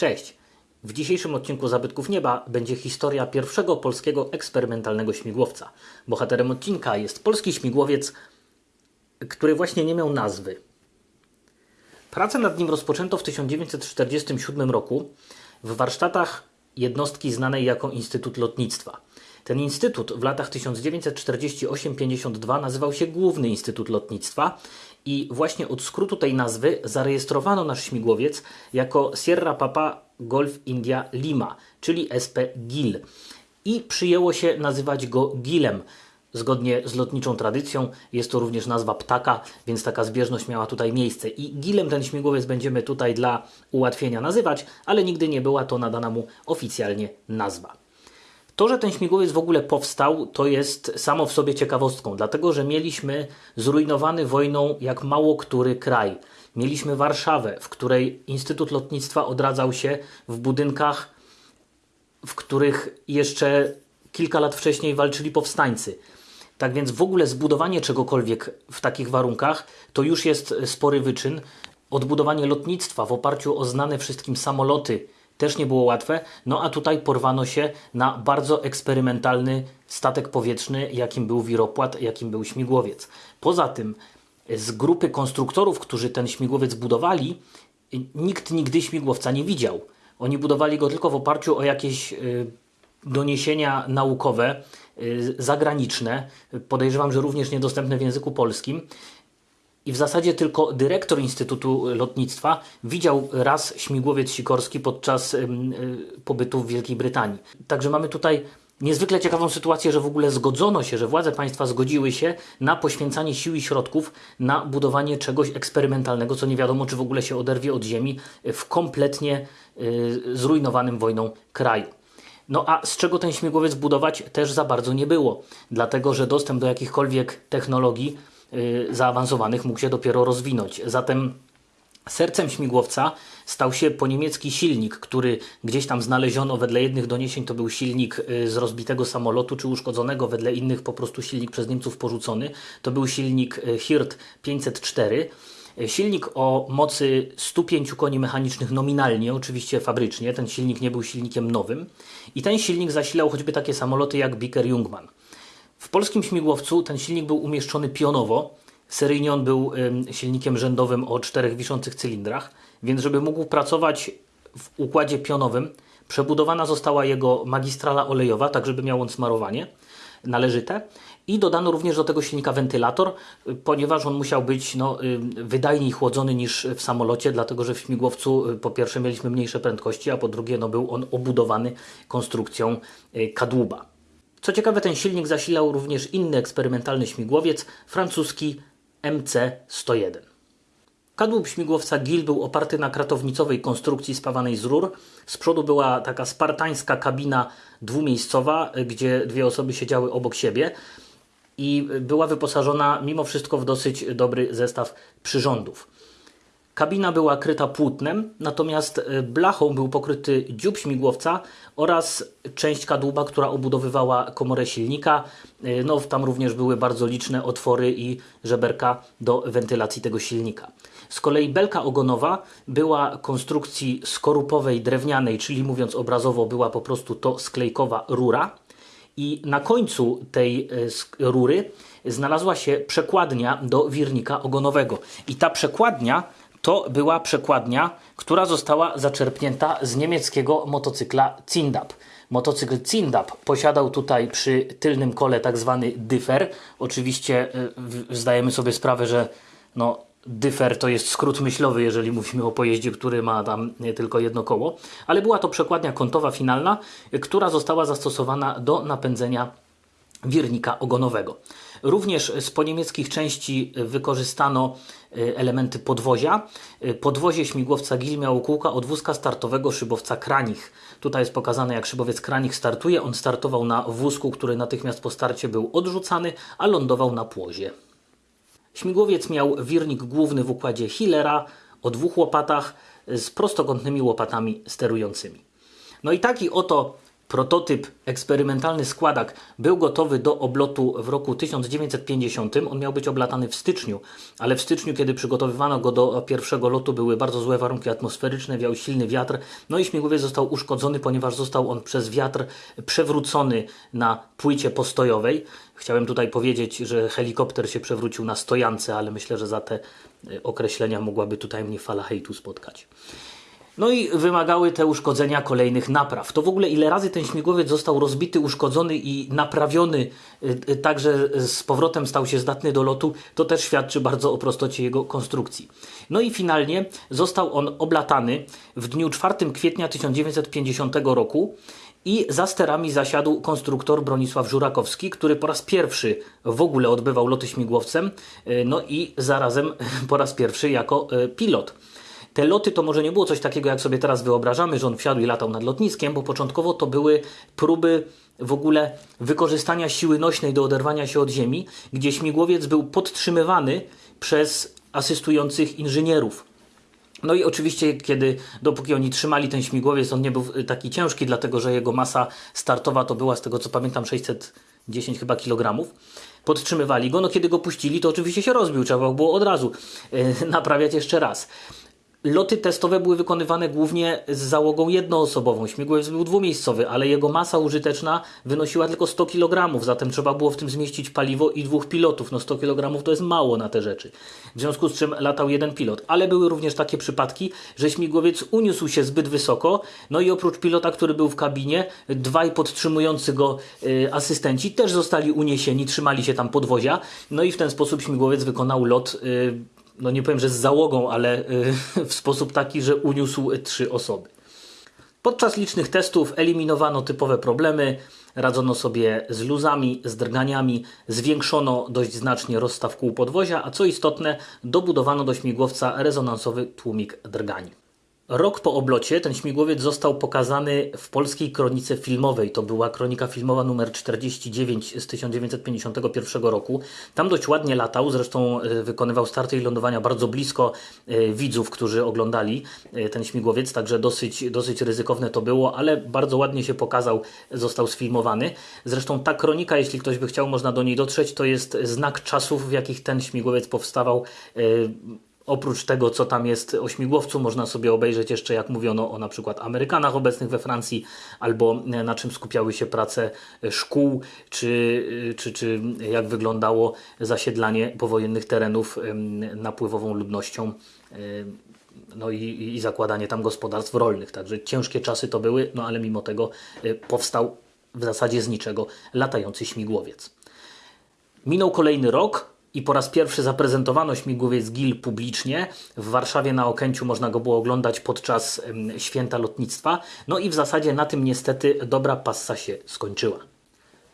Cześć! W dzisiejszym odcinku Zabytków Nieba będzie historia pierwszego polskiego eksperymentalnego śmigłowca. Bohaterem odcinka jest polski śmigłowiec, który właśnie nie miał nazwy. Pracę nad nim rozpoczęto w 1947 roku w warsztatach jednostki znanej jako Instytut Lotnictwa. Ten instytut w latach 1948-52 nazywał się Główny Instytut Lotnictwa i właśnie od skrótu tej nazwy zarejestrowano nasz śmigłowiec jako Sierra Papa Golf India Lima, czyli SP GIL. I przyjęło się nazywać go GILem. Zgodnie z lotniczą tradycją jest to również nazwa ptaka, więc taka zbieżność miała tutaj miejsce. I GILem ten śmigłowiec będziemy tutaj dla ułatwienia nazywać, ale nigdy nie była to nadana mu oficjalnie nazwa. To, że ten śmigłowiec w ogóle powstał, to jest samo w sobie ciekawostką, dlatego że mieliśmy zrujnowany wojną jak mało który kraj. Mieliśmy Warszawę, w której Instytut Lotnictwa odradzał się w budynkach, w których jeszcze kilka lat wcześniej walczyli powstańcy. Tak więc w ogóle zbudowanie czegokolwiek w takich warunkach to już jest spory wyczyn. Odbudowanie lotnictwa w oparciu o znane wszystkim samoloty też nie było łatwe. No a tutaj porwano się na bardzo eksperymentalny statek powietrzny, jakim był wiropłat, jakim był śmigłowiec. Poza tym z grupy konstruktorów, którzy ten śmigłowiec budowali, nikt nigdy śmigłowca nie widział. Oni budowali go tylko w oparciu o jakieś y, doniesienia naukowe, y, zagraniczne, podejrzewam, że również niedostępne w języku polskim. I w zasadzie tylko dyrektor Instytutu Lotnictwa widział raz śmigłowiec sikorski podczas y, pobytu w Wielkiej Brytanii. Także mamy tutaj niezwykle ciekawą sytuację, że w ogóle zgodzono się, że władze państwa zgodziły się na poświęcanie sił i środków na budowanie czegoś eksperymentalnego, co nie wiadomo, czy w ogóle się oderwie od ziemi w kompletnie y, zrujnowanym wojną kraju. No a z czego ten śmigłowiec budować też za bardzo nie było, dlatego że dostęp do jakichkolwiek technologii zaawansowanych mógł się dopiero rozwinąć. Zatem Sercem śmigłowca stał się po niemiecki silnik, który gdzieś tam znaleziono wedle jednych doniesień to był silnik y, z rozbitego samolotu czy uszkodzonego, wedle innych po prostu silnik przez Niemców porzucony. To był silnik y, Hirt 504. Silnik o mocy 105 koni mechanicznych nominalnie, oczywiście fabrycznie. Ten silnik nie był silnikiem nowym. I ten silnik zasilał choćby takie samoloty jak Biker Jungmann. W polskim śmigłowcu ten silnik był umieszczony pionowo. Seryjnie on był silnikiem rzędowym o czterech wiszących cylindrach, więc żeby mógł pracować w układzie pionowym, przebudowana została jego magistrala olejowa, tak żeby miał on smarowanie należyte i dodano również do tego silnika wentylator, ponieważ on musiał być no, wydajniej chłodzony niż w samolocie, dlatego że w śmigłowcu y, po pierwsze mieliśmy mniejsze prędkości, a po drugie no, był on obudowany konstrukcją y, kadłuba. Co ciekawe, ten silnik zasilał również inny eksperymentalny śmigłowiec, francuski MC-101. Kadłub śmigłowca GIL był oparty na kratownicowej konstrukcji spawanej z rur. Z przodu była taka spartańska kabina dwumiejscowa, gdzie dwie osoby siedziały obok siebie i była wyposażona mimo wszystko w dosyć dobry zestaw przyrządów. Kabina była kryta płótnem, natomiast e, blachą był pokryty dziób śmigłowca oraz część kadłuba, która obudowywała komorę silnika. E, no, tam również były bardzo liczne otwory i żeberka do wentylacji tego silnika. Z kolei belka ogonowa była konstrukcji skorupowej, drewnianej, czyli mówiąc obrazowo, była po prostu to sklejkowa rura. I na końcu tej e, rury znalazła się przekładnia do wirnika ogonowego. I ta przekładnia to była przekładnia, która została zaczerpnięta z niemieckiego motocykla Zindab. Motocykl Zindab posiadał tutaj przy tylnym kole tak zwany dyfer. Oczywiście y, zdajemy sobie sprawę, że no, dyfer to jest skrót myślowy, jeżeli mówimy o pojeździe, który ma tam tylko jedno koło. Ale była to przekładnia kątowa finalna, która została zastosowana do napędzenia wirnika ogonowego. Również z poniemieckich części wykorzystano e, elementy podwozia. E, podwozie śmigłowca GIL miało kółka od wózka startowego szybowca Kranich. Tutaj jest pokazane jak szybowiec Kranich startuje. On startował na wózku, który natychmiast po starcie był odrzucany, a lądował na płozie. Śmigłowiec miał wirnik główny w układzie Hillera o dwóch łopatach z prostokątnymi łopatami sterującymi. No i taki oto Prototyp, eksperymentalny składak był gotowy do oblotu w roku 1950. On miał być oblatany w styczniu, ale w styczniu, kiedy przygotowywano go do pierwszego lotu, były bardzo złe warunki atmosferyczne, wiał silny wiatr, no i śmigłowiec został uszkodzony, ponieważ został on przez wiatr przewrócony na płycie postojowej. Chciałem tutaj powiedzieć, że helikopter się przewrócił na stojance, ale myślę, że za te y, określenia mogłaby tutaj mnie fala hejtu spotkać. No i wymagały te uszkodzenia kolejnych napraw. To w ogóle ile razy ten śmigłowiec został rozbity, uszkodzony i naprawiony, y, y, tak że z powrotem stał się zdatny do lotu, to też świadczy bardzo o prostocie jego konstrukcji. No i finalnie został on oblatany w dniu 4 kwietnia 1950 roku i za sterami zasiadł konstruktor Bronisław Żurakowski, który po raz pierwszy w ogóle odbywał loty śmigłowcem, y, no i zarazem po raz pierwszy jako pilot. Te loty to może nie było coś takiego, jak sobie teraz wyobrażamy, że on wsiadł i latał nad lotniskiem, bo początkowo to były próby w ogóle wykorzystania siły nośnej do oderwania się od ziemi, gdzie śmigłowiec był podtrzymywany przez asystujących inżynierów. No i oczywiście, kiedy dopóki oni trzymali ten śmigłowiec, on nie był taki ciężki, dlatego że jego masa startowa to była, z tego co pamiętam, 610 chyba kilogramów. Podtrzymywali go, no kiedy go puścili, to oczywiście się rozbił, trzeba było od razu yy, naprawiać jeszcze raz. Loty testowe były wykonywane głównie z załogą jednoosobową. Śmigłowiec był dwumiejscowy, ale jego masa użyteczna wynosiła tylko 100 kg, zatem trzeba było w tym zmieścić paliwo i dwóch pilotów. No 100 kg to jest mało na te rzeczy. W związku z czym latał jeden pilot. Ale były również takie przypadki, że śmigłowiec uniósł się zbyt wysoko, no i oprócz pilota, który był w kabinie, dwaj podtrzymujący go y, asystenci też zostali uniesieni, trzymali się tam podwozia, no i w ten sposób śmigłowiec wykonał lot y, no nie powiem, że z załogą, ale y, w sposób taki, że uniósł trzy osoby. Podczas licznych testów eliminowano typowe problemy, radzono sobie z luzami, z drganiami, zwiększono dość znacznie rozstaw kół podwozia, a co istotne, dobudowano do śmigłowca rezonansowy tłumik drgani. Rok po oblocie ten śmigłowiec został pokazany w polskiej kronice filmowej. To była kronika filmowa numer 49 z 1951 roku. Tam dość ładnie latał, zresztą e, wykonywał starty i lądowania bardzo blisko e, widzów, którzy oglądali e, ten śmigłowiec, także dosyć, dosyć ryzykowne to było, ale bardzo ładnie się pokazał, został sfilmowany. Zresztą ta kronika, jeśli ktoś by chciał, można do niej dotrzeć, to jest znak czasów, w jakich ten śmigłowiec powstawał Oprócz tego, co tam jest o śmigłowcu, można sobie obejrzeć jeszcze, jak mówiono o na przykład Amerykanach obecnych we Francji, albo e, na czym skupiały się prace e, szkół, czy, e, czy, czy jak wyglądało zasiedlanie powojennych terenów napływową ludnością no i, i zakładanie tam gospodarstw rolnych. Także ciężkie czasy to były, no ale mimo tego powstał w zasadzie z niczego latający śmigłowiec. Minął kolejny rok, i po raz pierwszy zaprezentowano śmigłowiec GIL publicznie. W Warszawie na Okęciu można go było oglądać podczas święta lotnictwa. No i w zasadzie na tym niestety dobra passa się skończyła.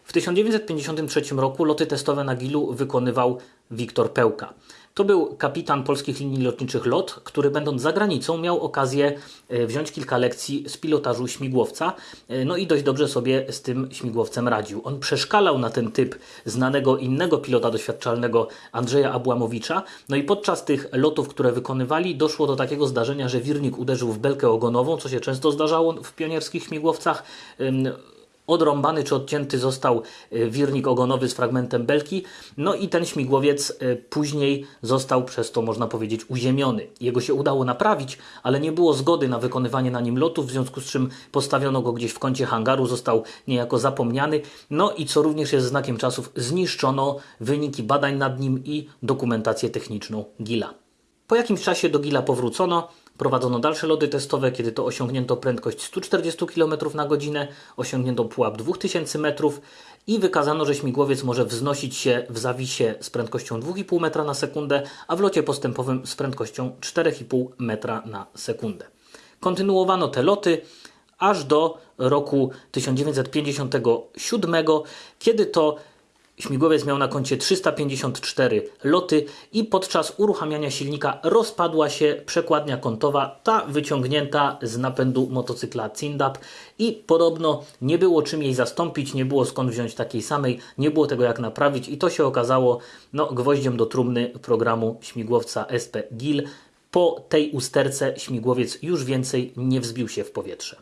W 1953 roku loty testowe na GIL-u wykonywał Wiktor Pełka. To był kapitan polskich linii lotniczych LOT, który będąc za granicą miał okazję e, wziąć kilka lekcji z pilotażu śmigłowca, e, no i dość dobrze sobie z tym śmigłowcem radził. On przeszkalał na ten typ znanego innego pilota doświadczalnego Andrzeja Abłamowicza, no i podczas tych lotów, które wykonywali, doszło do takiego zdarzenia, że wirnik uderzył w belkę ogonową, co się często zdarzało w pionierskich śmigłowcach odrąbany czy odcięty został e, wirnik ogonowy z fragmentem belki, no i ten śmigłowiec e, później został przez to, można powiedzieć, uziemiony. Jego się udało naprawić, ale nie było zgody na wykonywanie na nim lotów, w związku z czym postawiono go gdzieś w kącie hangaru, został niejako zapomniany, no i co również jest znakiem czasów, zniszczono wyniki badań nad nim i dokumentację techniczną Gila. Po jakimś czasie do Gila powrócono, Prowadzono dalsze loty testowe, kiedy to osiągnięto prędkość 140 km na godzinę, osiągnięto pułap 2000 metrów i wykazano, że śmigłowiec może wznosić się w zawisie z prędkością 2,5 metra na sekundę, a w locie postępowym z prędkością 4,5 metra na sekundę. Kontynuowano te loty aż do roku 1957, kiedy to Śmigłowiec miał na koncie 354 loty i podczas uruchamiania silnika rozpadła się przekładnia kątowa, ta wyciągnięta z napędu motocykla Cindap i podobno nie było czym jej zastąpić, nie było skąd wziąć takiej samej, nie było tego jak naprawić i to się okazało no, gwoździem do trumny programu śmigłowca SP GIL. Po tej usterce śmigłowiec już więcej nie wzbił się w powietrze.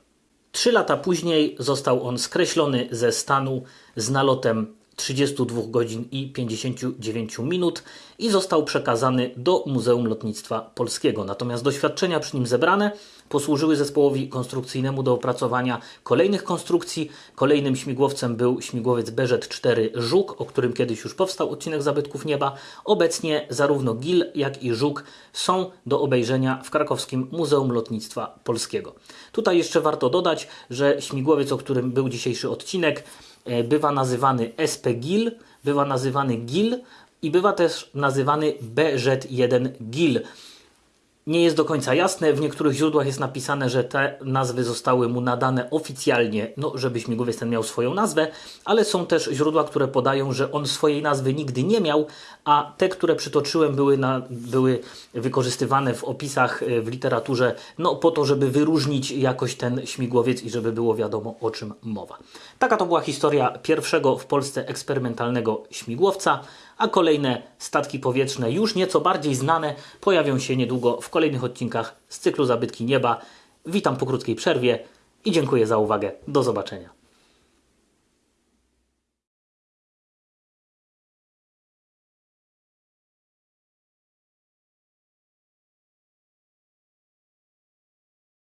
Trzy lata później został on skreślony ze stanu z nalotem 32 godzin i 59 minut i został przekazany do Muzeum Lotnictwa Polskiego. Natomiast doświadczenia przy nim zebrane posłużyły zespołowi konstrukcyjnemu do opracowania kolejnych konstrukcji. Kolejnym śmigłowcem był śmigłowiec Beżet-4 Żuk, o którym kiedyś już powstał odcinek Zabytków Nieba. Obecnie zarówno GIL, jak i Żuk są do obejrzenia w krakowskim Muzeum Lotnictwa Polskiego. Tutaj jeszcze warto dodać, że śmigłowiec, o którym był dzisiejszy odcinek, bywa nazywany SP GIL, bywa nazywany GIL i bywa też nazywany BZ1 GIL. Nie jest do końca jasne, w niektórych źródłach jest napisane, że te nazwy zostały mu nadane oficjalnie, no żeby śmigłowiec ten miał swoją nazwę, ale są też źródła, które podają, że on swojej nazwy nigdy nie miał, a te, które przytoczyłem, były, na, były wykorzystywane w opisach e, w literaturze, no po to, żeby wyróżnić jakoś ten śmigłowiec i żeby było wiadomo o czym mowa. Taka to była historia pierwszego w Polsce eksperymentalnego śmigłowca a kolejne statki powietrzne, już nieco bardziej znane, pojawią się niedługo w kolejnych odcinkach z cyklu Zabytki Nieba. Witam po krótkiej przerwie i dziękuję za uwagę. Do zobaczenia.